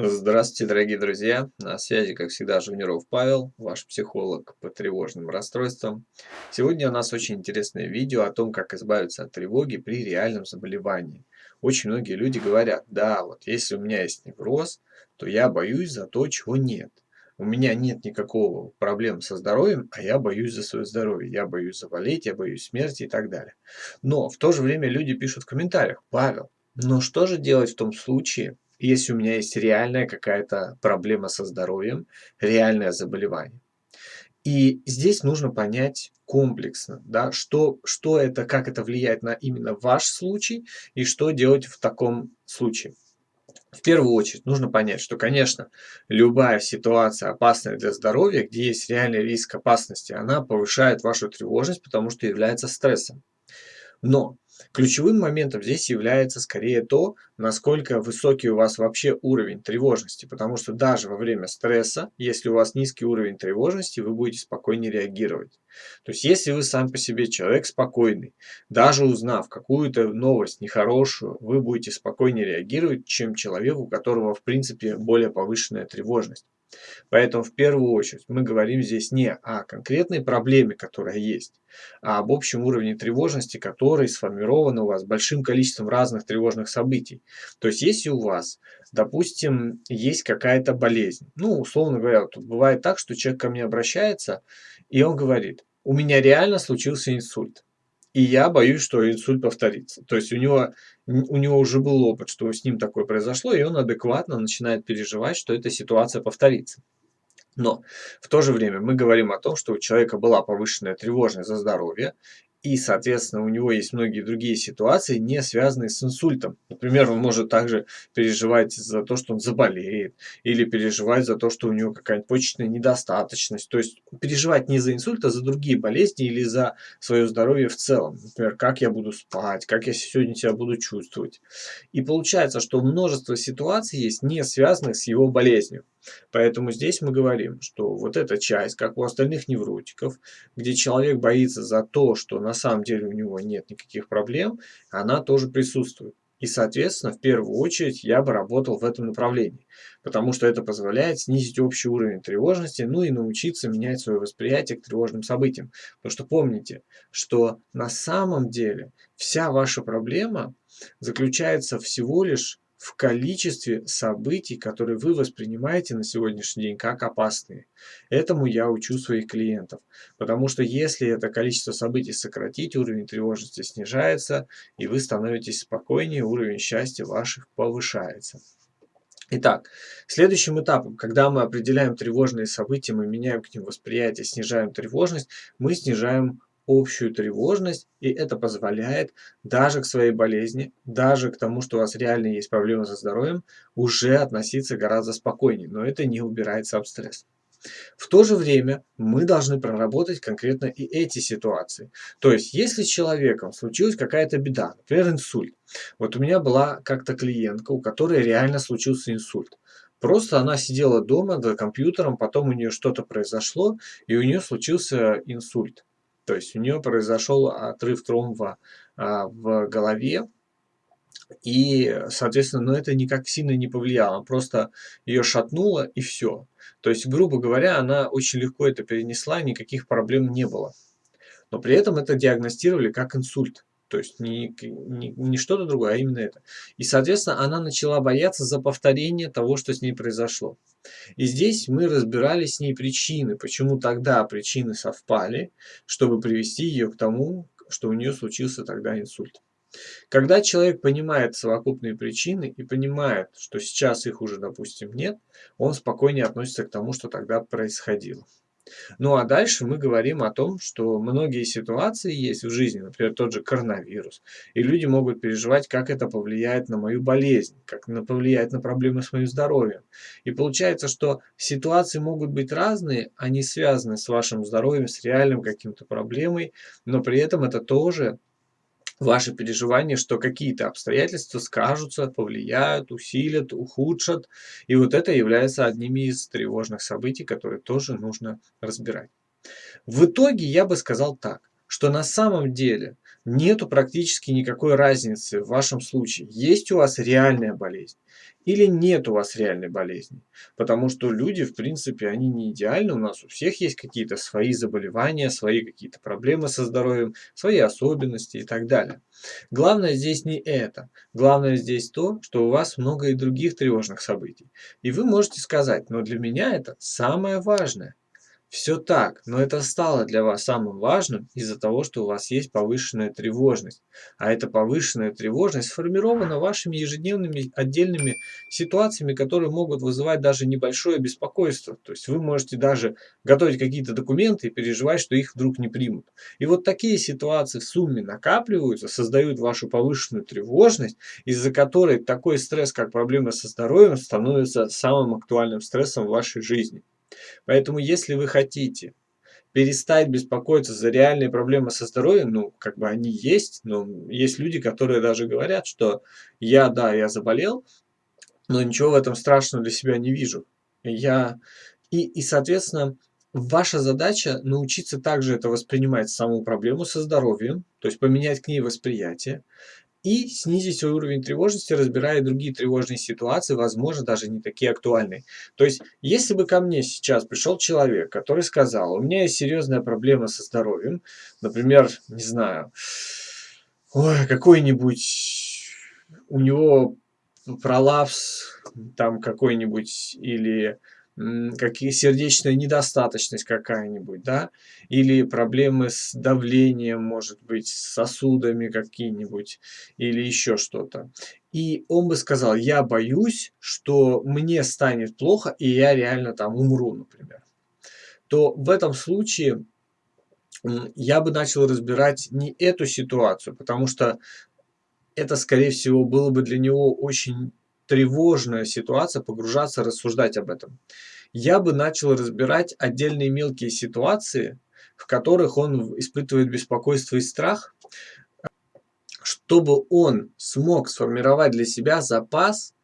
Здравствуйте, дорогие друзья! На связи, как всегда, Жуниров Павел, ваш психолог по тревожным расстройствам. Сегодня у нас очень интересное видео о том, как избавиться от тревоги при реальном заболевании. Очень многие люди говорят, да, вот если у меня есть невроз, то я боюсь за то, чего нет. У меня нет никакого проблем со здоровьем, а я боюсь за свое здоровье. Я боюсь заболеть, я боюсь смерти и так далее. Но в то же время люди пишут в комментариях, Павел, но что же делать в том случае, если у меня есть реальная какая-то проблема со здоровьем, реальное заболевание. И здесь нужно понять комплексно, да, что, что это, как это влияет на именно ваш случай и что делать в таком случае. В первую очередь нужно понять, что, конечно, любая ситуация опасная для здоровья, где есть реальный риск опасности, она повышает вашу тревожность, потому что является стрессом. Но ключевым моментом здесь является скорее то, насколько высокий у вас вообще уровень тревожности. Потому что даже во время стресса, если у вас низкий уровень тревожности, вы будете спокойнее реагировать. То есть если вы сам по себе человек спокойный, даже узнав какую-то новость нехорошую, вы будете спокойнее реагировать, чем человек, у которого в принципе более повышенная тревожность. Поэтому в первую очередь мы говорим здесь не о конкретной проблеме, которая есть, а об общем уровне тревожности, который сформирован у вас большим количеством разных тревожных событий. То есть если у вас, допустим, есть какая-то болезнь, ну, условно говоря, тут бывает так, что человек ко мне обращается, и он говорит, у меня реально случился инсульт. И я боюсь, что инсульт повторится. То есть у него, у него уже был опыт, что с ним такое произошло, и он адекватно начинает переживать, что эта ситуация повторится. Но в то же время мы говорим о том, что у человека была повышенная тревожность за здоровье, и, соответственно, у него есть многие другие ситуации, не связанные с инсультом. Например, он может также переживать за то, что он заболеет, или переживать за то, что у него какая-нибудь почечная недостаточность. То есть переживать не за инсульт, а за другие болезни или за свое здоровье в целом. Например, как я буду спать, как я сегодня себя буду чувствовать. И получается, что множество ситуаций есть, не связанных с его болезнью. Поэтому здесь мы говорим, что вот эта часть, как у остальных невротиков, где человек боится за то, что на самом деле у него нет никаких проблем, она тоже присутствует. И, соответственно, в первую очередь я бы работал в этом направлении, потому что это позволяет снизить общий уровень тревожности, ну и научиться менять свое восприятие к тревожным событиям. Потому что помните, что на самом деле вся ваша проблема заключается всего лишь в количестве событий, которые вы воспринимаете на сегодняшний день как опасные. Этому я учу своих клиентов. Потому что если это количество событий сократить, уровень тревожности снижается, и вы становитесь спокойнее, уровень счастья ваших повышается. Итак, следующим этапом, когда мы определяем тревожные события, мы меняем к ним восприятие, снижаем тревожность, мы снижаем общую тревожность, и это позволяет даже к своей болезни, даже к тому, что у вас реально есть проблемы со здоровьем, уже относиться гораздо спокойнее, но это не убирает сам. В то же время мы должны проработать конкретно и эти ситуации. То есть, если с человеком случилась какая-то беда, например, инсульт. Вот у меня была как-то клиентка, у которой реально случился инсульт. Просто она сидела дома за компьютером, потом у нее что-то произошло, и у нее случился инсульт. То есть у нее произошел отрыв тромба а, в голове, и, соответственно, но это никак сильно не повлияло, просто ее шатнуло и все. То есть, грубо говоря, она очень легко это перенесла, никаких проблем не было. Но при этом это диагностировали как инсульт. То есть не, не, не что-то другое, а именно это. И, соответственно, она начала бояться за повторение того, что с ней произошло. И здесь мы разбирали с ней причины, почему тогда причины совпали, чтобы привести ее к тому, что у нее случился тогда инсульт. Когда человек понимает совокупные причины и понимает, что сейчас их уже, допустим, нет, он спокойнее относится к тому, что тогда происходило. Ну а дальше мы говорим о том, что многие ситуации есть в жизни, например, тот же коронавирус, и люди могут переживать, как это повлияет на мою болезнь, как это повлияет на проблемы с моим здоровьем. И получается, что ситуации могут быть разные, они связаны с вашим здоровьем, с реальным каким-то проблемой, но при этом это тоже ваши переживания, что какие-то обстоятельства скажутся, повлияют, усилят, ухудшат. И вот это является одними из тревожных событий, которые тоже нужно разбирать. В итоге я бы сказал так, что на самом деле нету практически никакой разницы в вашем случае, есть у вас реальная болезнь или нет у вас реальной болезни. Потому что люди, в принципе, они не идеальны. У нас у всех есть какие-то свои заболевания, свои какие-то проблемы со здоровьем, свои особенности и так далее. Главное здесь не это. Главное здесь то, что у вас много и других тревожных событий. И вы можете сказать, но для меня это самое важное. Все так, но это стало для вас самым важным из-за того, что у вас есть повышенная тревожность. А эта повышенная тревожность сформирована вашими ежедневными отдельными ситуациями, которые могут вызывать даже небольшое беспокойство. То есть вы можете даже готовить какие-то документы и переживать, что их вдруг не примут. И вот такие ситуации в сумме накапливаются, создают вашу повышенную тревожность, из-за которой такой стресс, как проблема со здоровьем, становится самым актуальным стрессом в вашей жизни. Поэтому, если вы хотите перестать беспокоиться за реальные проблемы со здоровьем, ну, как бы они есть, но есть люди, которые даже говорят, что я, да, я заболел, но ничего в этом страшного для себя не вижу. Я... И, и соответственно, ваша задача научиться также это воспринимать саму проблему со здоровьем, то есть поменять к ней восприятие, и снизить свой уровень тревожности, разбирая другие тревожные ситуации, возможно, даже не такие актуальные. То есть, если бы ко мне сейчас пришел человек, который сказал, у меня есть серьезная проблема со здоровьем, например, не знаю, какой-нибудь у него пролапс там какой-нибудь или какие сердечная недостаточность какая-нибудь, да, или проблемы с давлением, может быть, с сосудами какие-нибудь, или еще что-то. И он бы сказал, я боюсь, что мне станет плохо, и я реально там умру, например. То в этом случае я бы начал разбирать не эту ситуацию, потому что это, скорее всего, было бы для него очень тревожная ситуация, погружаться, рассуждать об этом. Я бы начал разбирать отдельные мелкие ситуации, в которых он испытывает беспокойство и страх, чтобы он смог сформировать для себя запас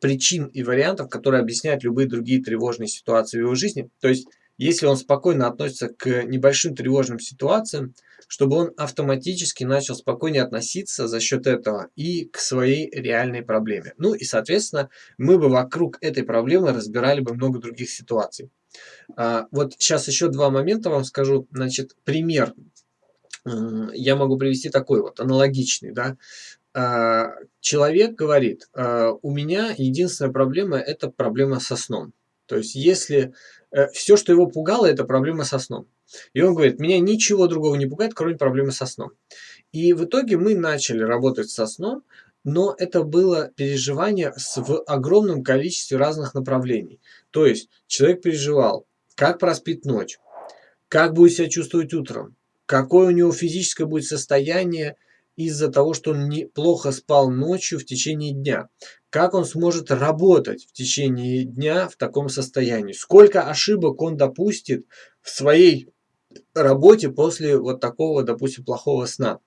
причин и вариантов, которые объясняют любые другие тревожные ситуации в его жизни. То есть, если он спокойно относится к небольшим тревожным ситуациям, чтобы он автоматически начал спокойнее относиться за счет этого и к своей реальной проблеме. Ну и, соответственно, мы бы вокруг этой проблемы разбирали бы много других ситуаций. А, вот сейчас еще два момента вам скажу. Значит, пример я могу привести такой вот, аналогичный, да. А, человек говорит, а, у меня единственная проблема – это проблема со сном. То есть, если все, что его пугало, это проблема со сном. И он говорит, меня ничего другого не пугает, кроме проблемы со сном. И в итоге мы начали работать со сном, но это было переживание в огромном количестве разных направлений. То есть человек переживал, как проспит ночь, как будет себя чувствовать утром, какое у него физическое будет состояние из-за того, что он плохо спал ночью в течение дня. Как он сможет работать в течение дня в таком состоянии? Сколько ошибок он допустит в своей работе после вот такого, допустим, плохого сна.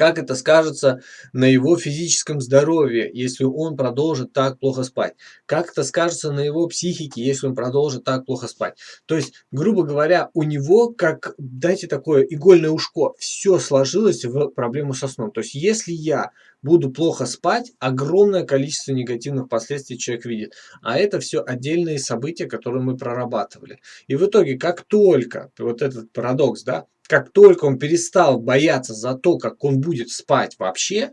Как это скажется на его физическом здоровье, если он продолжит так плохо спать? Как это скажется на его психике, если он продолжит так плохо спать? То есть, грубо говоря, у него, как, дайте такое игольное ушко, все сложилось в проблему со сном. То есть, если я буду плохо спать, огромное количество негативных последствий человек видит. А это все отдельные события, которые мы прорабатывали. И в итоге, как только, вот этот парадокс, да, как только он перестал бояться за то, как он будет спать вообще,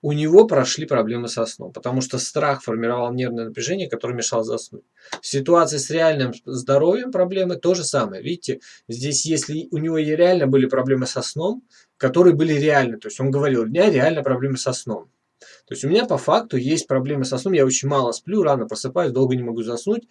у него прошли проблемы со сном, потому что страх формировал нервное напряжение, которое мешало заснуть. В ситуации с реальным здоровьем проблемы то же самое. Видите, здесь если у него реально были проблемы со сном, которые были реальны, то есть он говорил, у меня реально проблемы со сном. То есть у меня по факту есть проблемы со сном, я очень мало сплю, рано просыпаюсь, долго не могу заснуть,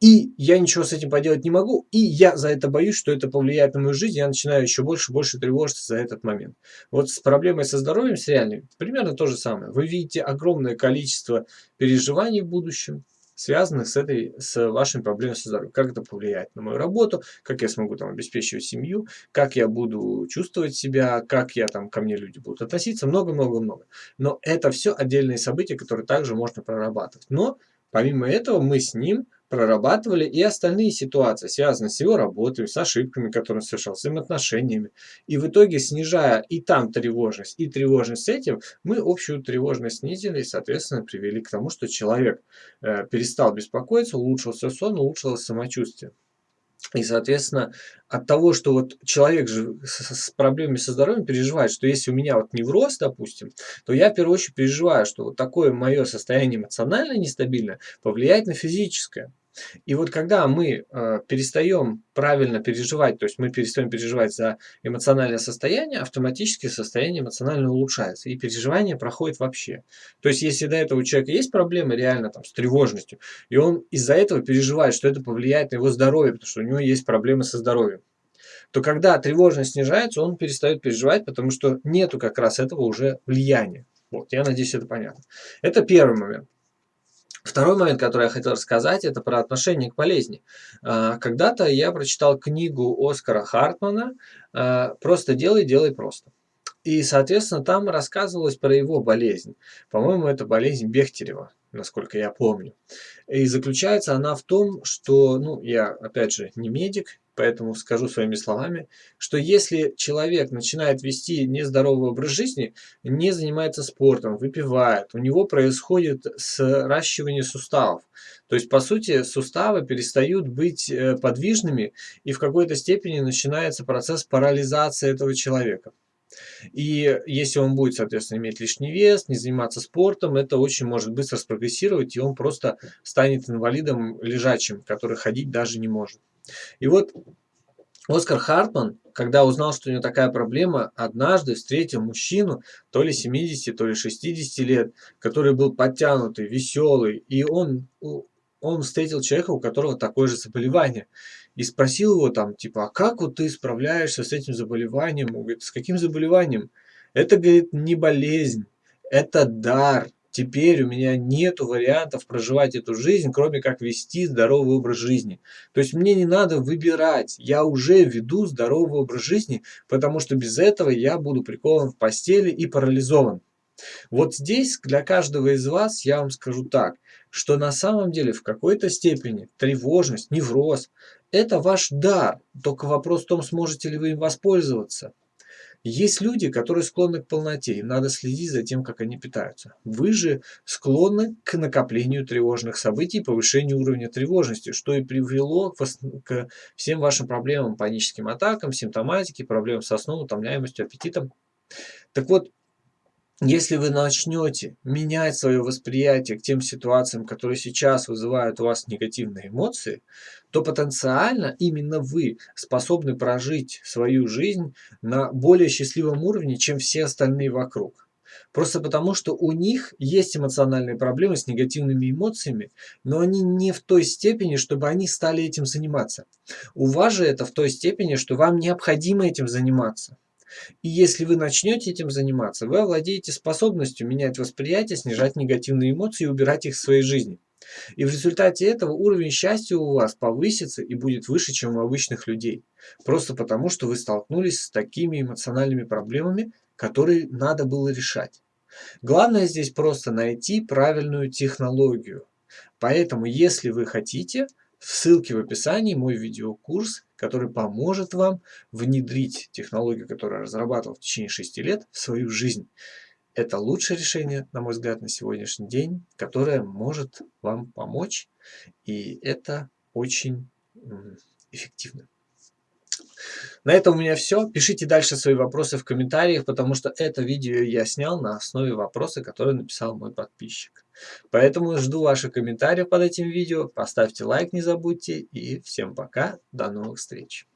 и я ничего с этим поделать не могу, и я за это боюсь, что это повлияет на мою жизнь, я начинаю еще больше и больше тревожиться за этот момент. Вот с проблемой со здоровьем, с реальной, примерно то же самое. Вы видите огромное количество переживаний в будущем, связанных с, этой, с вашими проблемами со здоровьем. Как это повлияет на мою работу, как я смогу там обеспечивать семью, как я буду чувствовать себя, как я там ко мне люди будут относиться, много-много-много. Но это все отдельные события, которые также можно прорабатывать. Но помимо этого мы с ним прорабатывали и остальные ситуации, связанные с его работой, с ошибками, которые он совершал, с взаимоотношениями. И в итоге, снижая и там тревожность, и тревожность с этим, мы общую тревожность снизили и, соответственно, привели к тому, что человек э, перестал беспокоиться, улучшился сон, улучшилось самочувствие. И, соответственно, от того, что вот человек же с, проблемами со здоровьем переживает, что если у меня вот невроз, допустим, то я в первую очередь переживаю, что вот такое мое состояние эмоционально нестабильное повлияет на физическое. И вот когда мы э, перестаем правильно переживать, то есть мы перестаем переживать за эмоциональное состояние, автоматически состояние эмоционально улучшается, и переживание проходит вообще. То есть если до этого у человека есть проблемы реально там, с тревожностью, и он из-за этого переживает, что это повлияет на его здоровье, потому что у него есть проблемы со здоровьем, то когда тревожность снижается, он перестает переживать, потому что нету как раз этого уже влияния. Вот, я надеюсь, это понятно. Это первый момент. Второй момент, который я хотел рассказать, это про отношение к болезни. А, когда-то я прочитал книгу Оскара Хартмана а, «Просто делай, делай просто». И, соответственно, там рассказывалось про его болезнь. По-моему, это болезнь Бехтерева, насколько я помню. И заключается она в том, что, ну, я, опять же, не медик, Поэтому скажу своими словами, что если человек начинает вести нездоровый образ жизни, не занимается спортом, выпивает, у него происходит сращивание суставов. То есть, по сути, суставы перестают быть э, подвижными, и в какой-то степени начинается процесс парализации этого человека. И если он будет, соответственно, иметь лишний вес, не заниматься спортом, это очень может быстро спрогрессировать, и он просто станет инвалидом лежачим, который ходить даже не может. И вот Оскар Хартман, когда узнал, что у него такая проблема, однажды встретил мужчину, то ли 70, то ли 60 лет, который был подтянутый, веселый, и он, он встретил человека, у которого такое же заболевание, и спросил его там, типа, а как вот ты справляешься с этим заболеванием? Он говорит, с каким заболеванием? Это, говорит, не болезнь, это дар, теперь у меня нет вариантов проживать эту жизнь, кроме как вести здоровый образ жизни. То есть мне не надо выбирать, я уже веду здоровый образ жизни, потому что без этого я буду прикован в постели и парализован. Вот здесь для каждого из вас я вам скажу так, что на самом деле в какой-то степени тревожность, невроз – это ваш дар, только вопрос в том, сможете ли вы им воспользоваться. Есть люди, которые склонны к полноте, им надо следить за тем, как они питаются. Вы же склонны к накоплению тревожных событий, повышению уровня тревожности, что и привело к всем вашим проблемам, паническим атакам, симптоматике, проблемам со сном, утомляемостью, аппетитом. Так вот, если вы начнете менять свое восприятие к тем ситуациям, которые сейчас вызывают у вас негативные эмоции, то потенциально именно вы способны прожить свою жизнь на более счастливом уровне, чем все остальные вокруг. Просто потому, что у них есть эмоциональные проблемы с негативными эмоциями, но они не в той степени, чтобы они стали этим заниматься. У вас же это в той степени, что вам необходимо этим заниматься. И если вы начнете этим заниматься, вы овладеете способностью менять восприятие, снижать негативные эмоции и убирать их в своей жизни. И в результате этого уровень счастья у вас повысится и будет выше, чем у обычных людей. Просто потому, что вы столкнулись с такими эмоциональными проблемами, которые надо было решать. Главное здесь просто найти правильную технологию. Поэтому, если вы хотите, ссылки в описании мой видеокурс который поможет вам внедрить технологию, которую разрабатывал в течение 6 лет, в свою жизнь. Это лучшее решение, на мой взгляд, на сегодняшний день, которое может вам помочь, и это очень эффективно. На этом у меня все. Пишите дальше свои вопросы в комментариях, потому что это видео я снял на основе вопроса, который написал мой подписчик. Поэтому жду ваших комментариев под этим видео. Поставьте лайк, не забудьте. И всем пока. До новых встреч.